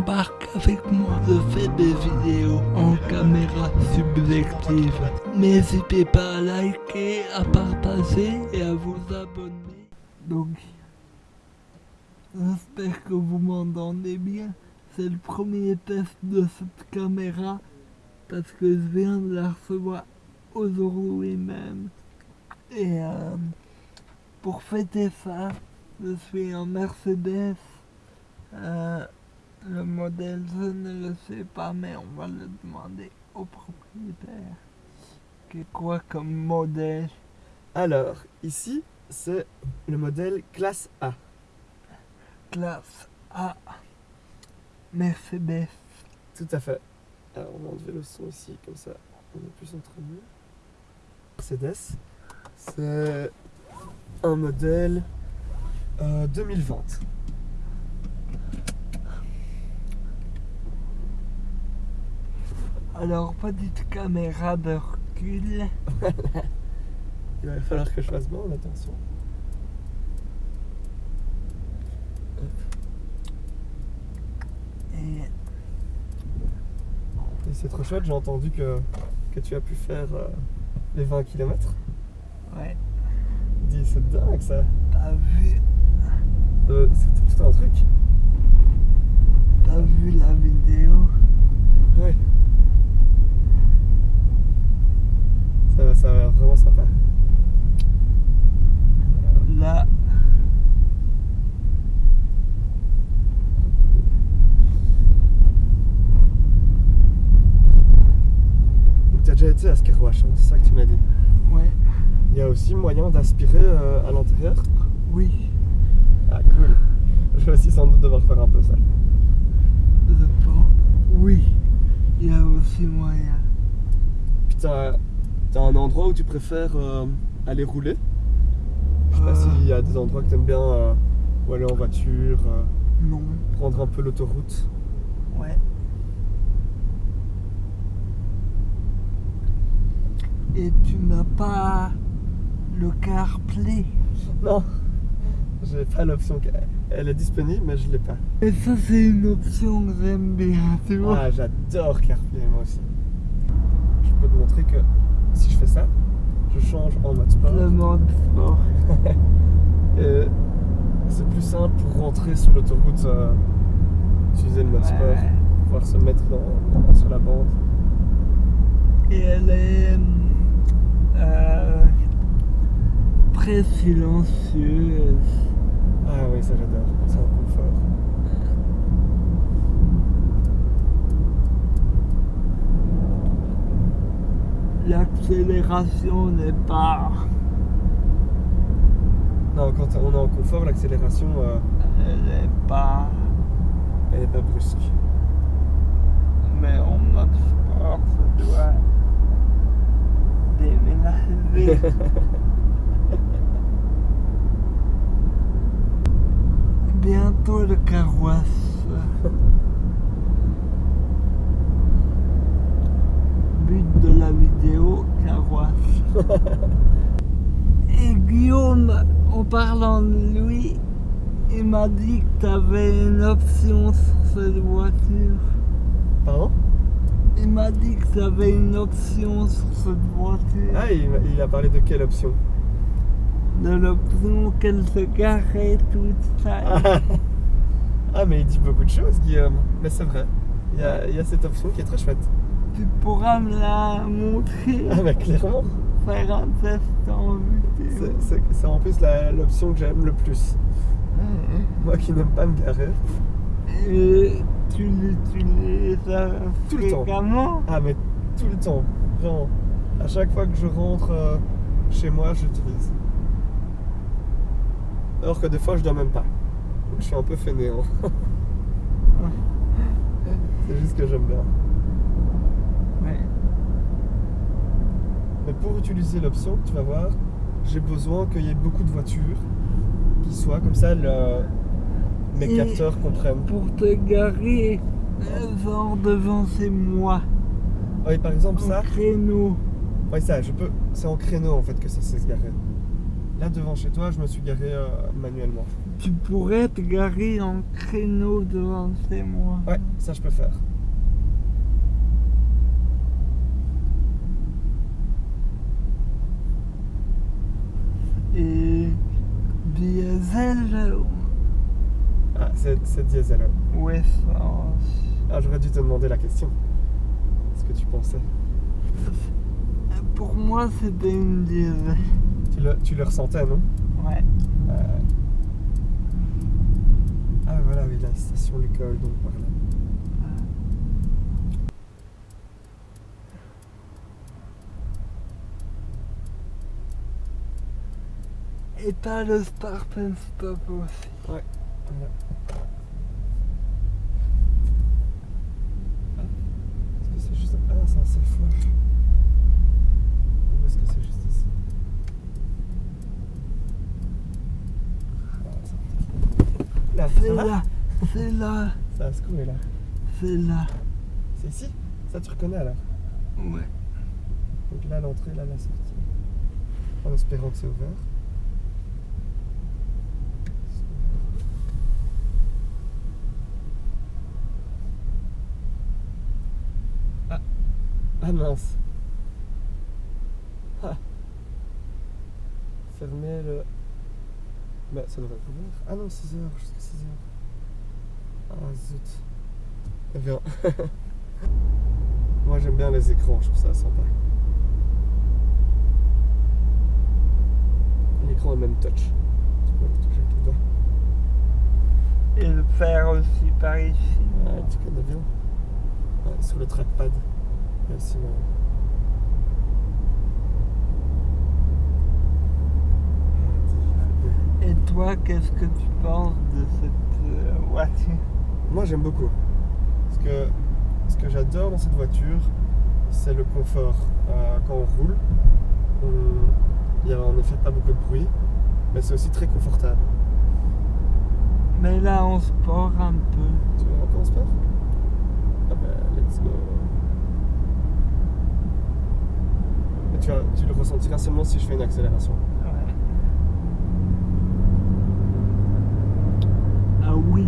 embarque avec moi. Je fais des vidéos en caméra subjective. N'hésitez pas à liker, à partager et à vous abonner. Donc, j'espère que vous m'entendez bien. C'est le premier test de cette caméra parce que je viens de la recevoir aujourd'hui même. Et euh, pour fêter ça, je suis en Mercedes. Euh, le modèle, je ne le sais pas, mais on va le demander au propriétaire. C'est quoi comme modèle? Alors, ici, c'est le modèle classe A. Classe A. Mercedes. Tout à fait. Alors, on va enlever le son ici, comme ça, on est plus entre nous. Mercedes, c'est un modèle euh, 2020. Alors, petite caméra de recul. Il va falloir que je fasse bon, attention. Et Et c'est trop chouette, j'ai entendu que, que tu as pu faire euh, les 20 km. ouais, Dis, c'est dingue ça. t'as vu, Euh, C'était tout un truc. t'as vu la vidéo? Ouais. Ça va, vraiment sympa. Là, Donc tu as déjà été à Skerwash, hein, c'est ça que tu m'as dit. ouais, Il y a aussi moyen d'aspirer euh, à l'intérieur. oui, Ah cool. Je vais aussi sans doute devoir faire un peu ça. je pense, oui, il y a aussi moyen. Puis t'as un endroit où tu préfères euh, aller rouler? Je sais pas Euh. s'il y a des endroits que t'aimes bien euh, où aller en voiture, euh, Non, prendre un peu l'autoroute. ouais. Et tu n'as pas le CarPlay? Non, j'ai pas l'option. Elle est disponible, mais je l'ai pas. Et ça, c'est une option que j'aime bien, tu vois. Ah, j'adore CarPlay moi aussi. Je peux te montrer que si je fais ça, je change en mode sport. Le mode sport. Et c'est plus simple pour rentrer sur l'autoroute, euh, utiliser le mode sport, pouvoir se mettre dans, sur la bande. Et elle est euh, très silencieuse. Ah oui, ça j'adore, c'est un confort. L'accélération n'est pas. Non, quand on est en confort, l'accélération, euh, Elle n'est pas. elle est pas brusque. Mais en mode sport, ça doit déménager. Bientôt le carrosse. But de la vidéo, carrosse. Et Guillaume, en parlant de lui, il m'a dit que tu avais une option sur cette voiture. Pardon? Il m'a dit que tu avais une option sur cette voiture. Ah, il, il a parlé de quelle option? De l'option qu'elle se garait toute seule. ah. Ah, mais il dit beaucoup de choses, Guillaume. Mais c'est vrai, il y, a, il y a cette option qui est très chouette. Tu pourras me la montrer, Ah, mais clairement, c'est- en plus l'option que j'aime le plus. Moi qui n'aime pas me garer. Et tu l'utilises Tout le temps. Ah, mais tout le temps, vraiment. À chaque fois que je rentre euh, chez moi, j'utilise. Alors que des fois, je dois même pas. Donc je suis un peu fainéant. C'est juste que j'aime bien. Mais pour utiliser l'option, tu vas voir, j'ai besoin qu'il y ait beaucoup de voitures qui soient comme ça, le- mes Et- capteurs comprennent. Pour te garer, genre devant chez moi, Oui, par exemple, en ça, créneau. oui, ça, je peux. C'est en créneau en fait que ça sait se garer. Là, devant chez toi, je me suis garé euh, manuellement. tu pourrais te garer en créneau devant chez moi. Ouais, ça je peux faire. Et diesel Ah, c'est diesel. ouais. ou essence Ah, j'aurais dû te demander la question. Ce que tu pensais? Pour moi, c'était une diesel. Tu le, tu le ressentais, non? Ouais. Euh, Ah, voilà, oui, la station Lucole, donc par là. Et t'as le start and stop aussi. Ouais, Est-ce que c'est juste. Ah, c'est un self-wash. Ou est-ce que c'est juste ici? Là, C'est là, c'est là, Ça a secoué là. c'est là. C'est ici? Ça, tu reconnais alors? Ouais. Donc là, l'entrée, là, la sortie. En espérant que c'est ouvert. Ah, ah mince. Ah. Fermer le. Bah, ça devrait être ouvert. Ah non, 6 heures, jusqu'à 6 heures. Ah zut. Eh bien. Moi j'aime bien les écrans, je trouve ça sympa. L'écran est même touch. Tu peux le toucher avec les doigts. Et le faire aussi par ici. Ouais, tu connais bien. Ouais, sur le trackpad. Le- Et toi, qu'est-ce que tu penses de cette euh, voiture? Moi j'aime beaucoup. Parce que ce que j'adore dans cette voiture, c'est le confort. Euh, quand on roule, on- il n'y a en effet pas beaucoup de bruit, mais c'est aussi très confortable. Mais là, on sport un peu. Tu veux encore sport Ah ben, let's go. Mais tu, vas- tu le ressentiras seulement si je fais une accélération. Ouais. Ah oui.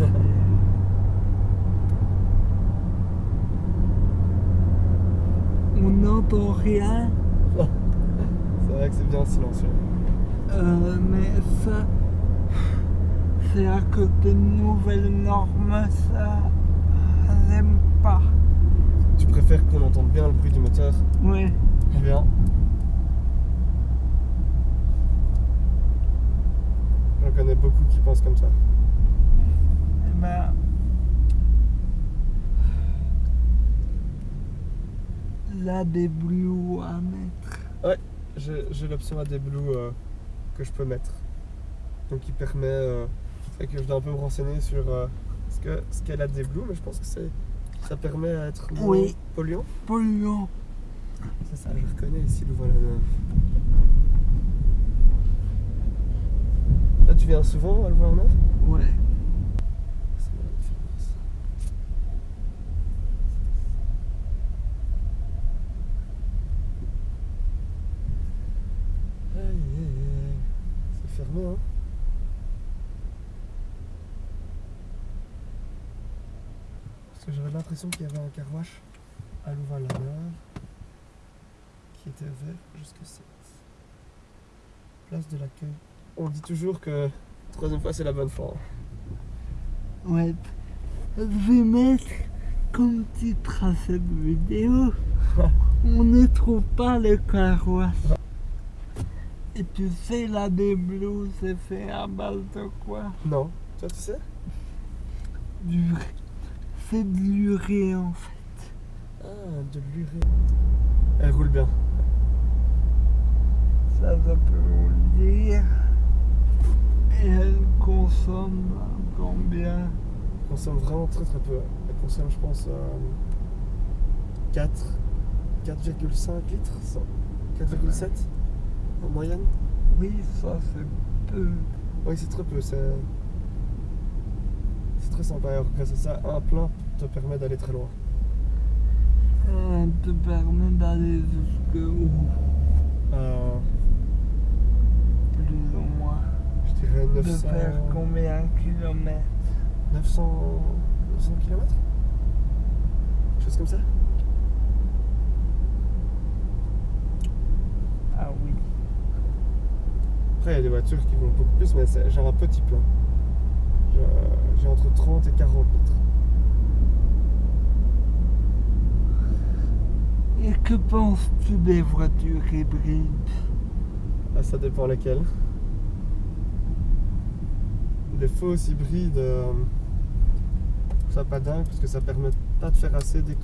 On n'entend rien, C'est vrai que c'est bien silencieux. euh, mais ça, c'est à cause des nouvelles normes, ça, j'aime pas. Tu préfères qu'on entende bien le bruit du moteur Oui. Bien. J'en connais beaucoup qui pensent comme ça. Eh ben, là, des blues à mettre. J'ai j'ai l'option AdBlue euh, que je peux mettre. Donc qui permet. Euh, que je dois un peu me renseigner sur euh, ce que ce qu'est l'AdBlue, mais je pense que ça permet à être moins Oui. polluant. Polluant. Ça, je reconnais ici Louvain-la-Neuve. Là, tu viens souvent à Ouais. Différence. Aïe, aïe, aïe. C'est fermé, hein Parce que j'avais l'impression qu'il y avait un carwash à Louvain-la-Neuve était ouvert jusqu'à 7. Place de l'accueil. On dit toujours que troisième fois c'est la bonne fois. Ouais. Je vais mettre comme titre à cette vidéo. On ne trouve pas le carrosse. Et tu sais, là, des blues, c'est fait à base de quoi? Non, toi tu sais? Du... C'est de l'urée, en fait. Ah, de l'urée. Elle roule bien. Ça, je peux vous le dire. Et elle consomme combien? Elle consomme vraiment très très peu. Elle consomme, je pense, euh, 4, 4,5 litres, ça. 4,7 en moyenne. Oui, ça, c'est peu. Oui, c'est très peu. C'est c'est très sympa. Alors, grâce à ça, un plein te permet d'aller très loin. Ça te permet d'aller jusque où? Euh, Plus ou moins. je dirais de 900... faire combien de kilomètres? 900... 900 km Quelque chose comme ça? Ah oui. Après, il y a des voitures qui vont beaucoup plus, mais c'est genre un petit plein. J'ai- J'ai entre 30 et 40 litres. Et que penses-tu des voitures hybrides? Ah, ça dépend lesquelles. Les fausses hybrides, euh, ça pas dingue parce que ça permet pas de faire assez de,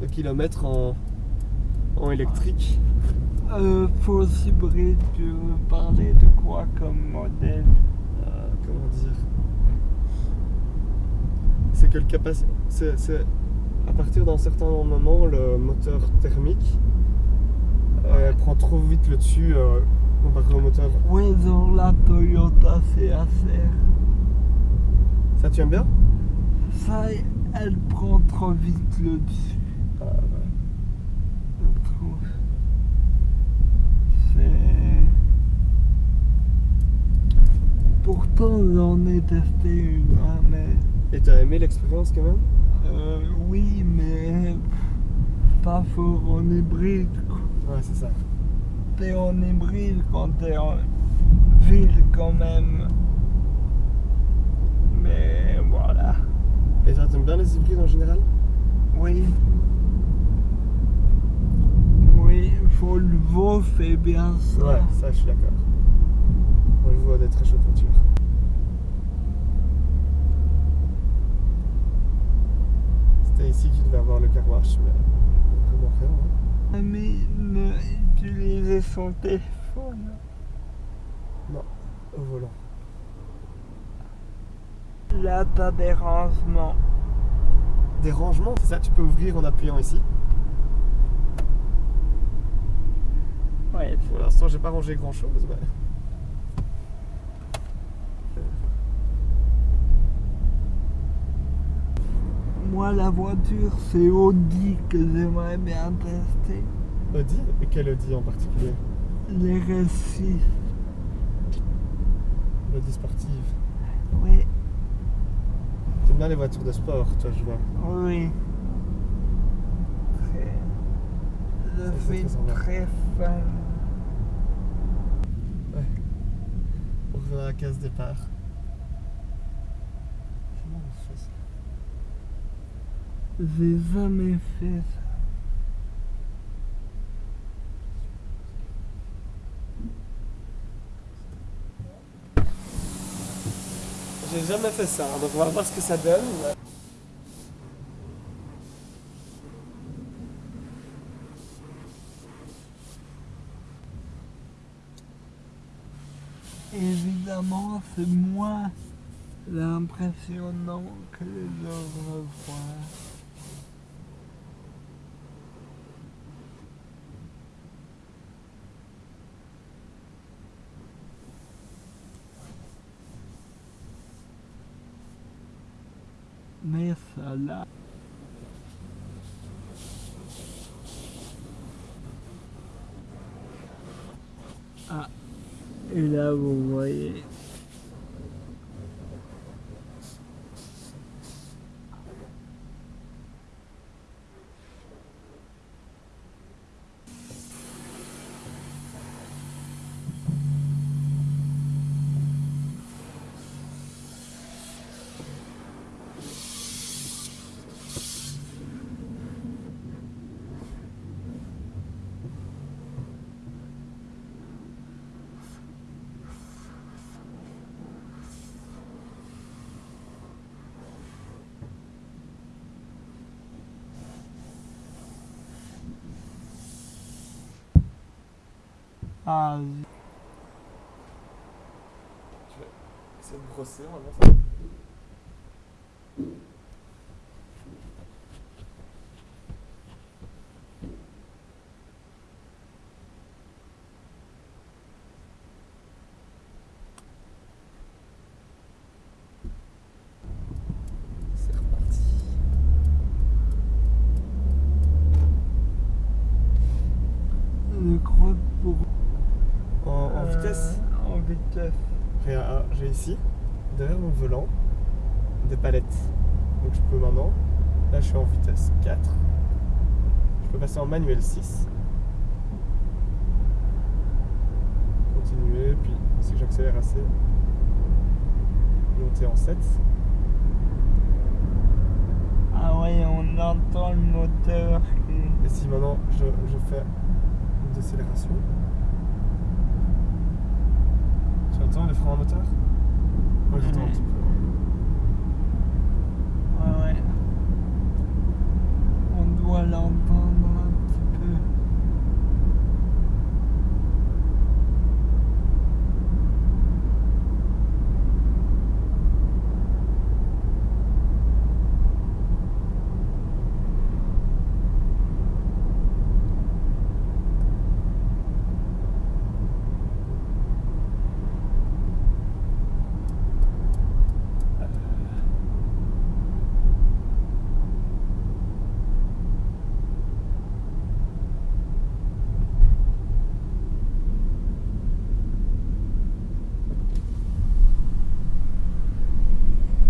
de kilomètres en, en électrique. euh, Fausse hybride, tu veux parler de quoi comme modèle Euh, comment dire? C'est que le capacité. C'est, c'est- à partir d'un certain moment, le moteur thermique euh, prend trop vite le dessus comparé au moteur. Oui, dans la Toyota CHR. Ça, tu aimes bien? Ça, elle prend trop vite le dessus, Ah, ouais. je trouve. C'est. Pourtant, j'en ai testé une, hein, mais. Et t'as aimé l'expérience quand même? Euh, oui, mais. Pas fort en hybride, quoi. Ouais, c'est ça. T'es en hybride quand t'es en ville, quand même. Mais voilà. Et toi, t'aimes bien les hybrides en général? Oui. Oui, Volvo fait bien ça. Ouais, ça, je suis d'accord. On le voit des très chouettes voitures. C'était ici qu'il devait avoir le car wash, mais vraiment rien. hein. Ne utilisait son téléphone. Au volant. Là, t'as des rangements. Des rangements, c'est ça, tu peux ouvrir en appuyant ici. Ouais, Pour l'instant, j'ai pas rangé grand chose, mais. moi, la voiture, c'est Audi que j'aimerais bien tester. Audi Et quel Audi en particulier? Les R6. L'Audi sportive. Oui, T'aimes bien les voitures de sport, toi, je vois. oui. Je suis très fan. Ouais. On revient à la case départ. Comment on fait ça? J'ai jamais fait ça. J'ai jamais fait ça, donc on va voir ce que ça donne. Évidemment, c'est moins impressionnant que les œuvres là. Ah, et là vous voyez. Ah, C'est de brosser, on va voir ça. C'est reparti. je crois que pour. En, en euh, vitesse En vitesse. vitesse. Regarde, ah, j'ai ici, derrière mon volant, des palettes. Donc je peux maintenant, là je suis en vitesse 4. Je peux passer en manuel 6. Continuer, puis si j'accélère assez, monter en 7. Ah ouais, on entend le moteur. Et si maintenant je, je fais une décélération, tu entends les freins à moteur? Ouais, ouais. On doit l'entendre un petit peu.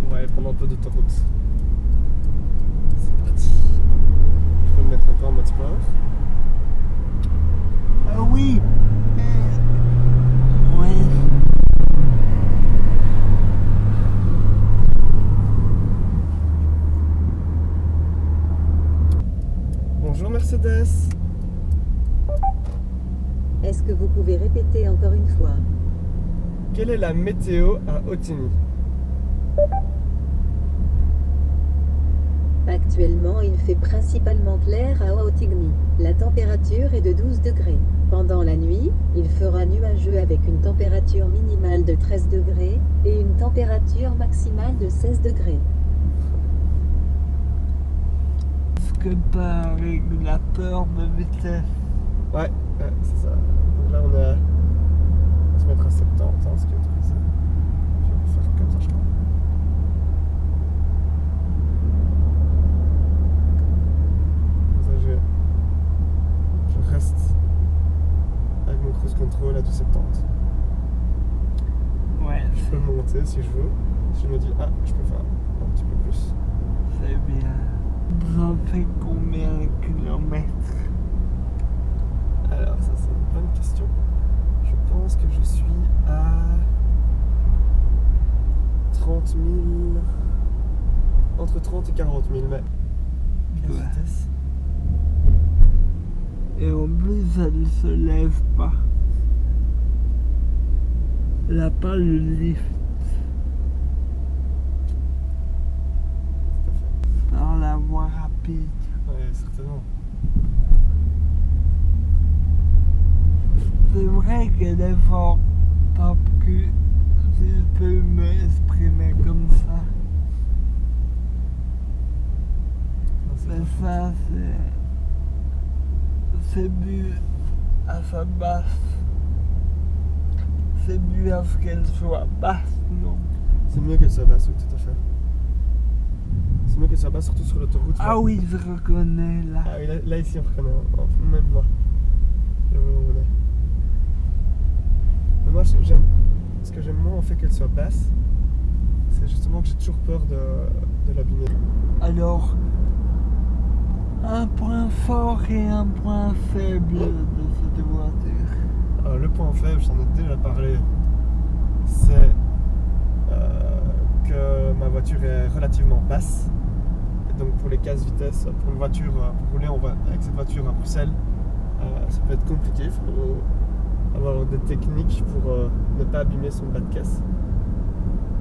On va aller prendre un peu d'autoroute. C'est parti. Je peux me mettre un peu en mode sport. Ah oui euh, Ouais. Bonjour Mercedes. Est-ce que vous pouvez répéter encore une fois? Quelle est la météo à Otigny Actuellement, il fait principalement clair à Otigny. La température est de 12 degrés. Pendant la nuit, il fera nuageux avec une température minimale de 13 degrés et une température maximale de 16 degrés. Est-ce que t'as un régulateur de vitesse Ouais, ouais, c'est ça. Donc là on à... On va se mettre à 70, hein, ce qui est autorisé. Puis on va faire comme ça je crois. Comme ça j'ai... Je reste avec mon cruise control à du 70. Ouais, Je peux monter si je veux. Si je me dis, ah, je peux faire un petit peu plus. c'est bien. Ça fait combien de kilomètres Alors, ça c'est une bonne question. Je pense que je suis à 30 000. Entre 30 et 40 000, mais. Quelle Ouais. vitesse Et en plus, elle se lève pas. Elle a pas le lift. Tout à fait. Dans la rapide. Ouais, certainement. C'est vrai qu'elle est fort top que si je peux m'exprimer comme ça. Mais ça, c'est. C'est dû à sa basse. C'est dû à ce qu'elle soit basse, non? C'est mieux qu'elle soit basse, oui, tout à fait. Mieux qu'elle soit basse, surtout sur l'autoroute. Ah oui, je reconnais là. Ah oui, là, là, ici on reconnaît, même moi. Je est. Mais moi j'ai- j'aime. Ce que j'aime moins en fait qu'elle soit basse, c'est justement que j'ai toujours peur de, de l'abîmer. Alors, un point fort et un point faible de cette voiture. Alors, le point faible, j'en ai déjà parlé, c'est euh, que ma voiture est relativement basse. Donc pour les casse vitesses, pour une voiture, euh, pour rouler en vo- avec cette voiture à Bruxelles, euh, ça peut être compliqué. Il faut avoir des techniques pour euh, ne pas abîmer son bas de caisse.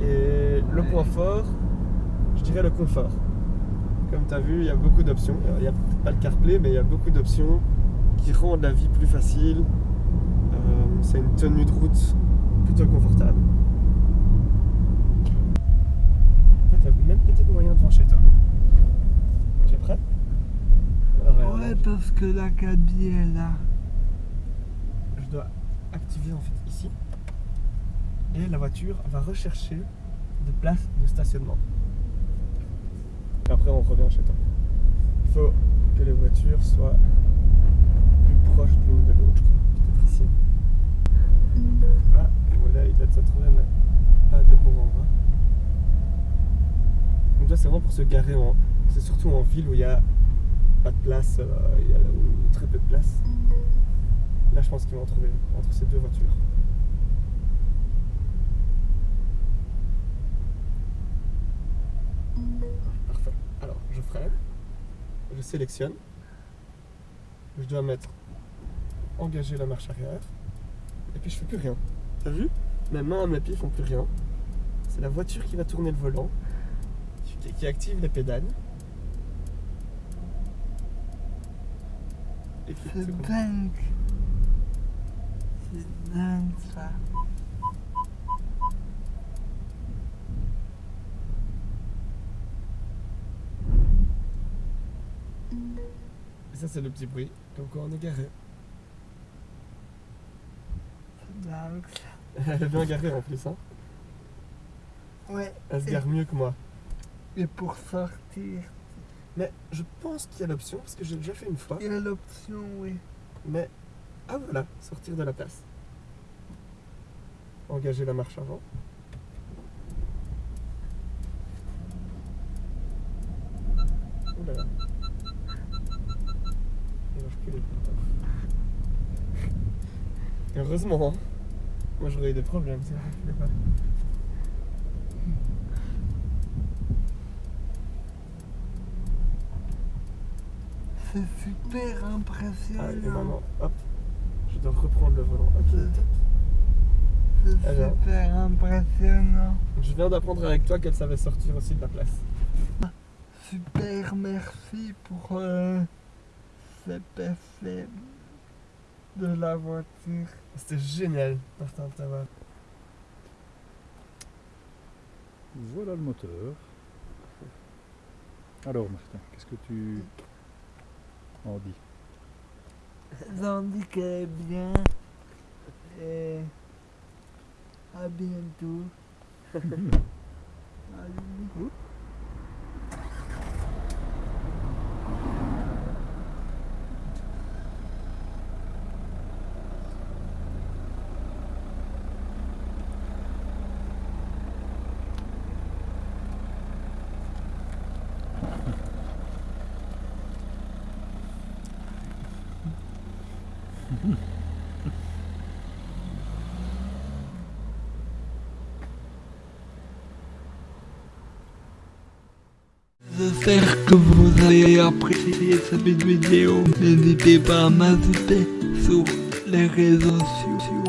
Et le point fort, je dirais le confort. Comme tu as vu, il y a beaucoup d'options. Il n'y a peut-être pas le CarPlay, mais il y a beaucoup d'options qui rendent la vie plus facile. Euh, c'est une tenue de route plutôt confortable. En fait, il y a même peut-être moyen devant chez toi. Tu es prêt Alors, Ouais, parce que la cabine est là. Je dois activer en fait ici. Et la voiture va rechercher des places de stationnement. Et après, on revient chez toi. Il faut que les voitures soient plus proches l'une de l'autre, je crois. Peut-être ici. Ah, Voilà, il doit se trouver, mais pas de bons endroits. Donc là, c'est vraiment pour se garer en. C'est surtout en ville où il y a pas de place, euh, il y a très peu de place. Là, je pense qu'ils vont en trouver entre ces deux voitures. Parfait. Alors, je freine, je sélectionne, je dois mettre engager la marche arrière, et puis je fais plus rien. T'as vu? Mes mains mes pieds font plus rien. C'est la voiture qui va tourner le volant, qui active les pédales. C'est dingue. C'est dingue ça. Et ça, c'est le petit bruit, comme quand on est garé. C'est dingue ça. Elle est bien garée en plus, hein. Ouais. Elle se gare mieux que moi. Et pour sortir, Mais je pense qu'il y a l'option, parce que j'ai déjà fait une fois. il y a l'option, oui. Mais. Ah voilà, sortir de la place. Engager la marche avant. Ouh là là. Il. Heureusement, hein. Moi j'aurais eu des problèmes si elle reculait pas. C'est super Ah, impressionnant. maintenant, hop, je dois reprendre le volant. C'est Alors. super impressionnant. Je viens d'apprendre avec toi qu'elle savait sortir aussi de la place. Super merci pour euh, cet de la voiture. C'était génial, Martin, t'avoir. Voilà le moteur. Alors Martin, qu'est-ce que tu J'en dis qu'elle est bien. Et à bientôt. J'espère que vous avez apprécié cette vidéo. N'hésitez pas à m'ajouter sur les réseaux sociaux.